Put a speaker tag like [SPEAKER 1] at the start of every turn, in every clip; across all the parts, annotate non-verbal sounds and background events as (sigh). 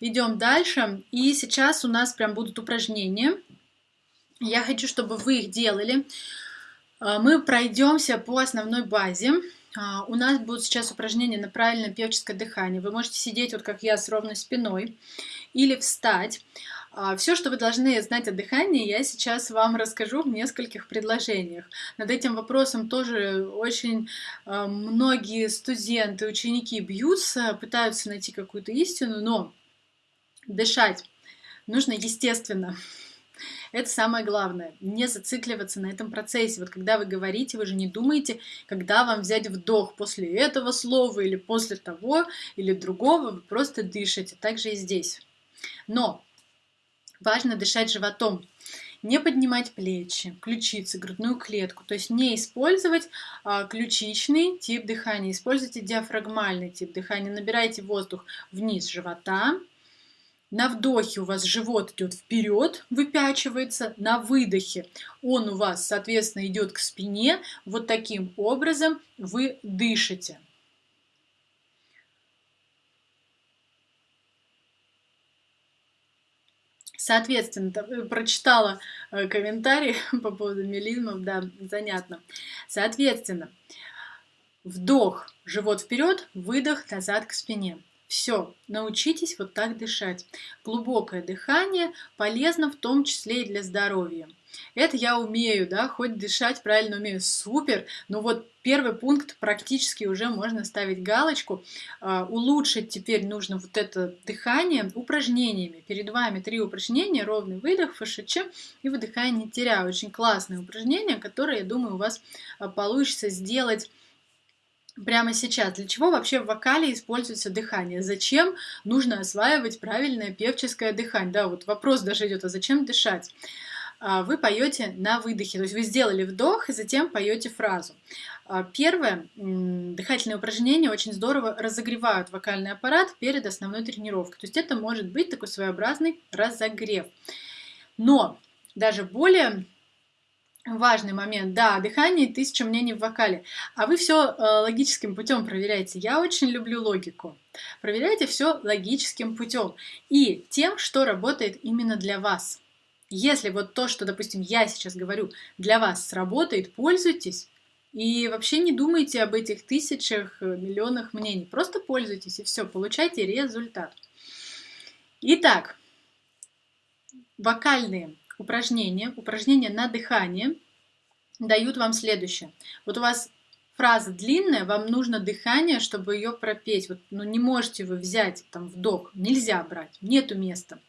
[SPEAKER 1] Идем дальше. И сейчас у нас прям будут упражнения. Я хочу, чтобы вы их делали. А, мы пройдемся по основной базе. А, у нас будут сейчас упражнения на правильное певческое дыхание. Вы можете сидеть вот как я с ровной спиной или встать. А, Все, что вы должны знать о дыхании, я сейчас вам расскажу в нескольких предложениях. Над этим вопросом тоже очень многие студенты, ученики бьются, пытаются найти какую-то истину, но Дышать нужно естественно. (laughs) Это самое главное. Не зацикливаться на этом процессе. Вот когда вы говорите, вы же не думаете, когда вам взять вдох после этого слова или после того или другого. Вы просто дышите. Так же и здесь. Но важно дышать животом. Не поднимать плечи, ключицы, грудную клетку. То есть не использовать а, ключичный тип дыхания. Используйте диафрагмальный тип дыхания. Набирайте воздух вниз живота на вдохе у вас живот идет вперед, выпячивается, на выдохе он у вас, соответственно, идет к спине. Вот таким образом вы дышите. Соответственно, э, прочитала э, комментарий (laughs) по поводу мелизмов, да, занятно. Соответственно, вдох, живот вперед, выдох назад к спине. Все, научитесь вот так дышать. Глубокое дыхание полезно в том числе и для здоровья. Это я умею, да, хоть дышать правильно умею, супер. Но вот первый пункт практически уже можно ставить галочку. Uh, улучшить теперь нужно вот это дыхание упражнениями. Перед вами три упражнения, ровный выдох, ФШЧ и выдыхание не теряя. Очень классное упражнение, которое, я думаю, у вас uh, получится сделать прямо сейчас. Для чего вообще в вокале используется дыхание? Зачем нужно осваивать правильное певческое дыхание? Да, вот вопрос даже идет, а зачем дышать? А, вы поете на выдохе, то есть вы сделали вдох и затем поете фразу. А, первое, дыхательные упражнения очень здорово разогревают вокальный аппарат перед основной тренировкой. То есть это может быть такой своеобразный разогрев. Но даже более Важный момент, да, дыхание тысяча мнений в вокале. А вы все э, логическим путем проверяете. Я очень люблю логику. Проверяйте все логическим путем и тем, что работает именно для вас. Если вот то, что, допустим, я сейчас говорю, для вас сработает, пользуйтесь. И вообще не думайте об этих тысячах, э, миллионах мнений. Просто пользуйтесь и все, получайте результат. Итак, вокальные упражнения, упражнения на дыхание дают вам следующее. Вот у вас фраза длинная, вам нужно дыхание, чтобы ее пропеть. Вот, ну, не можете вы взять там вдох, нельзя брать, нету места.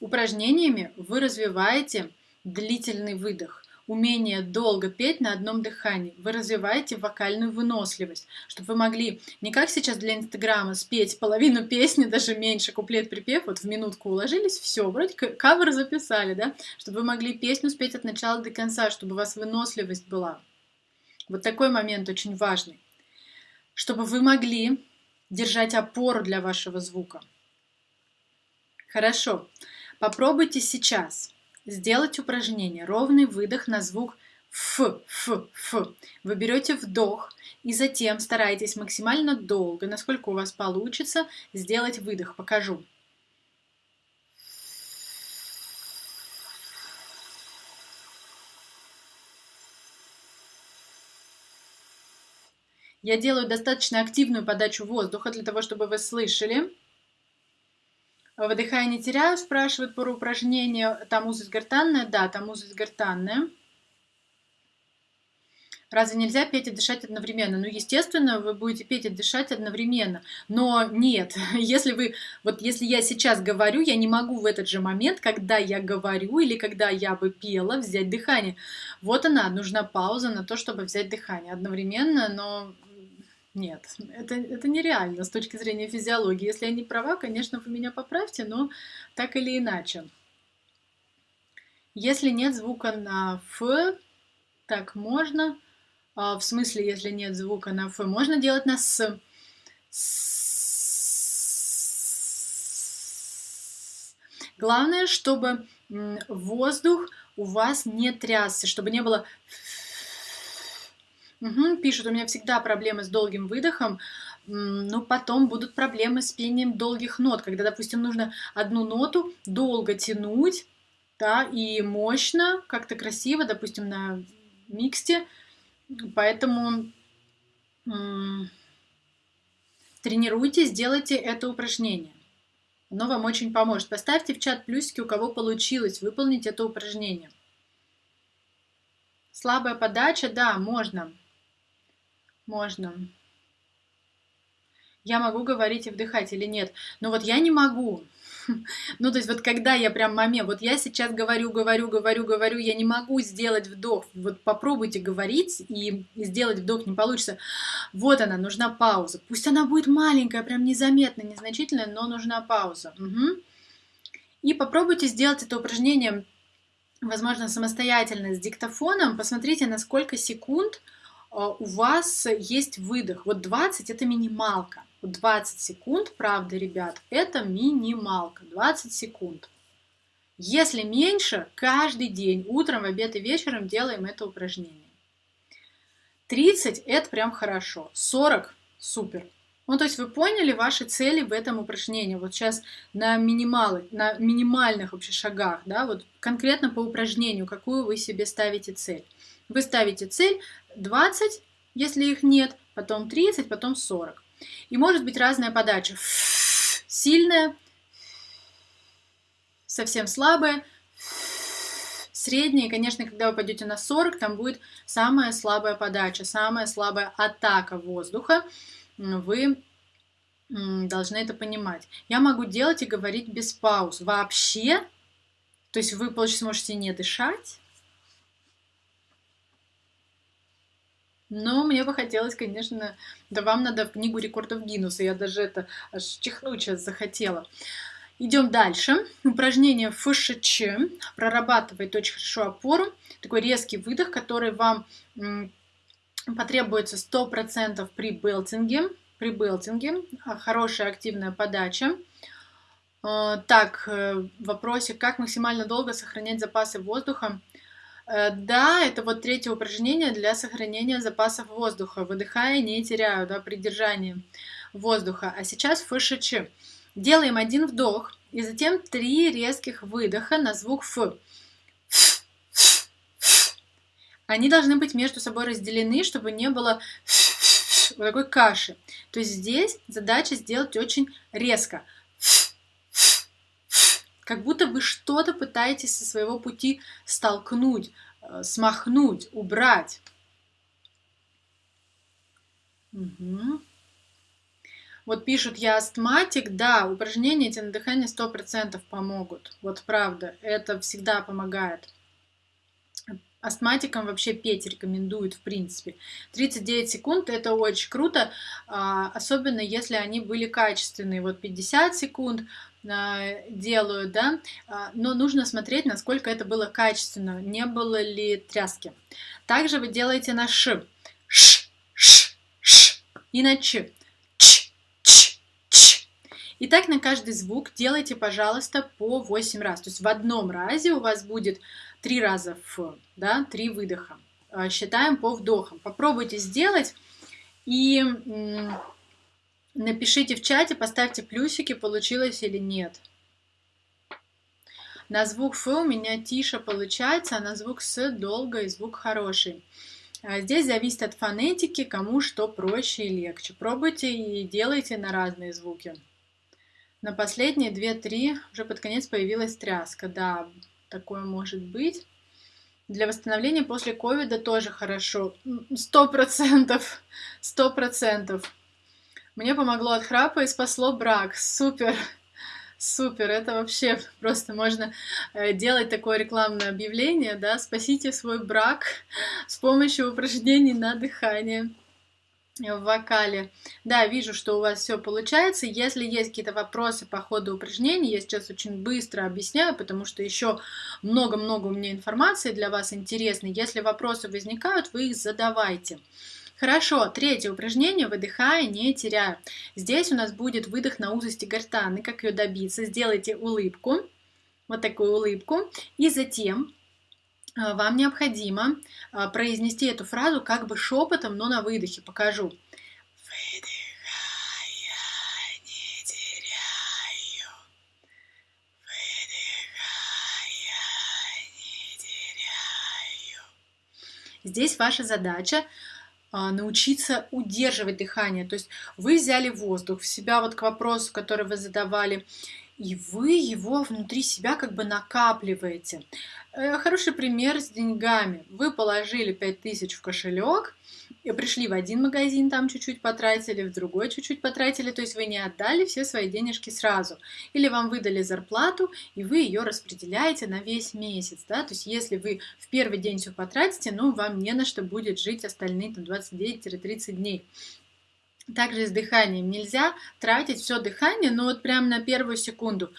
[SPEAKER 1] Упражнениями вы развиваете длительный выдох умение долго петь на одном дыхании. Вы развиваете вокальную выносливость, чтобы вы могли не как сейчас для Инстаграма спеть половину (laughs) песни, даже меньше куплет-припев, вот в минутку уложились, все, вроде кавер записали, да, чтобы вы могли песню спеть от начала до конца, чтобы у вас выносливость была. Вот такой момент очень важный. Чтобы вы могли держать опору для вашего звука. Хорошо. Попробуйте сейчас сделать упражнение. Ровный выдох на звук Ф, Ф, Ф. Вы берете вдох и затем старайтесь максимально долго, насколько у вас получится, сделать выдох. Покажу. Я делаю достаточно активную подачу воздуха для того, чтобы вы слышали. Выдыхая, не теряю, спрашивают про упражнение. Там узость гортанная? Да, там узость гортанная. Разве нельзя петь и дышать одновременно? Ну, естественно, вы будете петь и дышать одновременно. Но нет, (laughs) если вы, вот если я сейчас говорю, я не могу в этот же момент, когда я говорю или когда я бы пела, взять дыхание. Вот она, нужна пауза на то, чтобы взять дыхание одновременно, но нет, это, это нереально с точки зрения физиологии. Если я не права, конечно, вы меня поправьте, но так или иначе. Если нет звука на «ф», так можно. А, в смысле, если нет звука на «ф», можно делать на «с». Главное, чтобы воздух у вас не трясся, чтобы не было Угу, пишут, у меня всегда проблемы с долгим выдохом. ну, потом будут проблемы с пением долгих нот, когда, допустим, нужно одну ноту долго тянуть, да, и мощно, как-то красиво, допустим, на миксте, поэтому тренируйтесь, делайте это упражнение. Оно вам очень поможет. Поставьте в чат плюсики, у кого получилось выполнить это упражнение. Слабая подача, да, можно. Можно. Я могу говорить и вдыхать или нет? Но вот я не могу. (laughs) Ну, то есть вот когда я прям момент, вот я сейчас говорю, говорю, говорю, говорю, я не могу сделать вдох. Вот попробуйте говорить и сделать вдох не получится. Вот она, нужна пауза. Пусть она будет маленькая, прям незаметная, незначительная, но нужна пауза. Угу. И попробуйте сделать это упражнение, возможно, самостоятельно с диктофоном. Посмотрите, на сколько секунд у вас есть выдох. Вот 20 это минималка. 20 секунд, правда, ребят, это минималка, 20 секунд. Если меньше, каждый день, утром, в обед и вечером делаем это упражнение. 30 это прям хорошо, 40 супер. Ну, то есть вы поняли ваши цели в этом упражнении. Вот сейчас на, минималы, на минимальных вообще шагах, да, вот конкретно по упражнению, какую вы себе ставите цель. Вы ставите цель 20, если их нет, потом 30, потом 40. И может быть разная подача. Сильная, совсем слабая, средняя. И, конечно, когда вы пойдете на 40, там будет самая слабая подача, самая слабая атака воздуха. Вы должны это понимать. Я могу делать и говорить без пауз. Вообще, то есть вы, получается, можете не дышать, Но мне бы хотелось, конечно, да вам надо в книгу рекордов Гиннесса. Я даже это аж чихнуть сейчас захотела. Идем дальше. Упражнение ФШЧ. Прорабатывает очень хорошо опору. Такой резкий выдох, который вам потребуется 100% при белтинге. При белтинге. А, хорошая активная подача. А, так, э, в вопросе, как максимально долго сохранять запасы воздуха. Э, да, это вот третье упражнение для сохранения запасов воздуха. Выдыхая, не теряю, да, при держании воздуха. А сейчас ФШЧ. Делаем один вдох и затем три резких выдоха на звук Ф. Они должны быть между собой разделены, чтобы не было вот такой каши. То есть здесь задача сделать очень резко как будто вы что-то пытаетесь со своего пути столкнуть, э, смахнуть, убрать. Угу. Вот пишут, я астматик, да, упражнения эти на дыхание 100% помогут. Вот правда, это всегда помогает. Астматикам вообще петь рекомендуют, в принципе. 39 секунд – это очень круто, а, особенно если они были качественные. Вот 50 секунд а, делают, да, а, но нужно смотреть, насколько это было качественно, не было ли тряски. Также вы делаете на ш, ш, ш, ш и на ч, ч, ч, ч. И так на каждый звук делайте, пожалуйста, по 8 раз. То есть в одном разе у вас будет три раза Ф, да, три выдоха. А, считаем по вдохам. Попробуйте сделать и напишите в чате, поставьте плюсики, получилось или нет. На звук Ф у меня тише получается, а на звук С долго и звук хороший. А здесь зависит от фонетики, кому что проще и легче. Пробуйте и делайте на разные звуки. На последние 2-3 уже под конец появилась тряска. Да, такое может быть. Для восстановления после ковида тоже хорошо. Сто процентов. Сто процентов. Мне помогло от храпа и спасло брак. Супер. Супер, это вообще просто можно э, делать такое рекламное объявление, да, спасите свой брак с помощью упражнений на дыхание в вокале. Да, вижу, что у вас все получается. Если есть какие-то вопросы по ходу упражнений, я сейчас очень быстро объясняю, потому что еще много-много у меня информации для вас интересной. Если вопросы возникают, вы их задавайте. Хорошо, третье упражнение, выдыхая, не теряя. Здесь у нас будет выдох на узости гортаны, как ее добиться. Сделайте улыбку, вот такую улыбку, и затем а, вам необходимо а, произнести эту фразу как бы шепотом, но на выдохе. Покажу. Выдыхая, не теряю. Выдыхая, не теряю. Здесь ваша задача научиться удерживать дыхание. То есть вы взяли воздух в себя, вот к вопросу, который вы задавали, и вы его внутри себя как бы накапливаете. Э, хороший пример с деньгами. Вы положили 5000 в кошелек, пришли в один магазин, там чуть-чуть потратили, в другой чуть-чуть потратили, то есть вы не отдали все свои денежки сразу. Или вам выдали зарплату, и вы ее распределяете на весь месяц. Да? То есть если вы в первый день все потратите, ну, вам не на что будет жить остальные там, 29-30 дней. Также с дыханием нельзя тратить все дыхание, но вот прямо на первую секунду.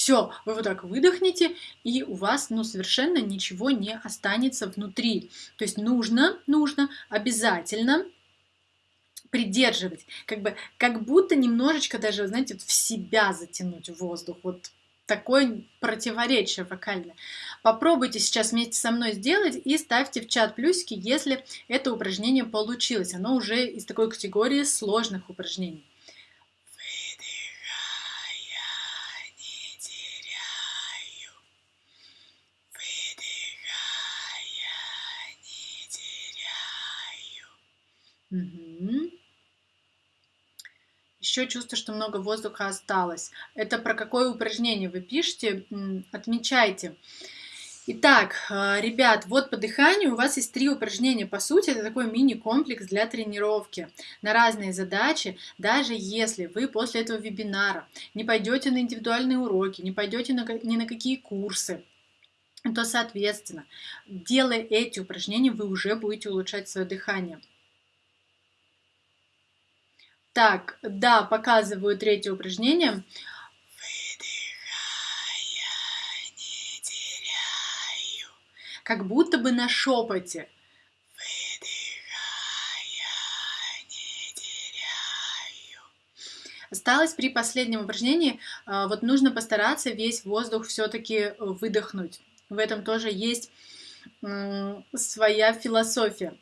[SPEAKER 1] Все, вы вот так выдохните, и у вас ну, совершенно ничего не останется внутри. То есть нужно, нужно обязательно придерживать, как бы, как будто немножечко даже, знаете, в себя затянуть воздух, вот такое противоречие вокальное. Попробуйте сейчас вместе со мной сделать и ставьте в чат плюсики, если это упражнение получилось. Оно уже из такой категории сложных упражнений. Угу. Еще чувство, что много воздуха осталось. Это про какое упражнение вы пишете? Отмечайте. Итак, э, ребят, вот по дыханию у вас есть три упражнения. По сути, это такой мини-комплекс для тренировки на разные задачи. Даже если вы после этого вебинара не пойдете на индивидуальные уроки, не пойдете на, ни на какие курсы, то, соответственно, делая эти упражнения, вы уже будете улучшать свое дыхание. Так, да, показываю третье упражнение. Выдыхая, не теряю. Как будто бы на шепоте. Осталось при последнем упражнении, а, вот нужно постараться весь воздух все-таки выдохнуть. В этом тоже есть своя философия.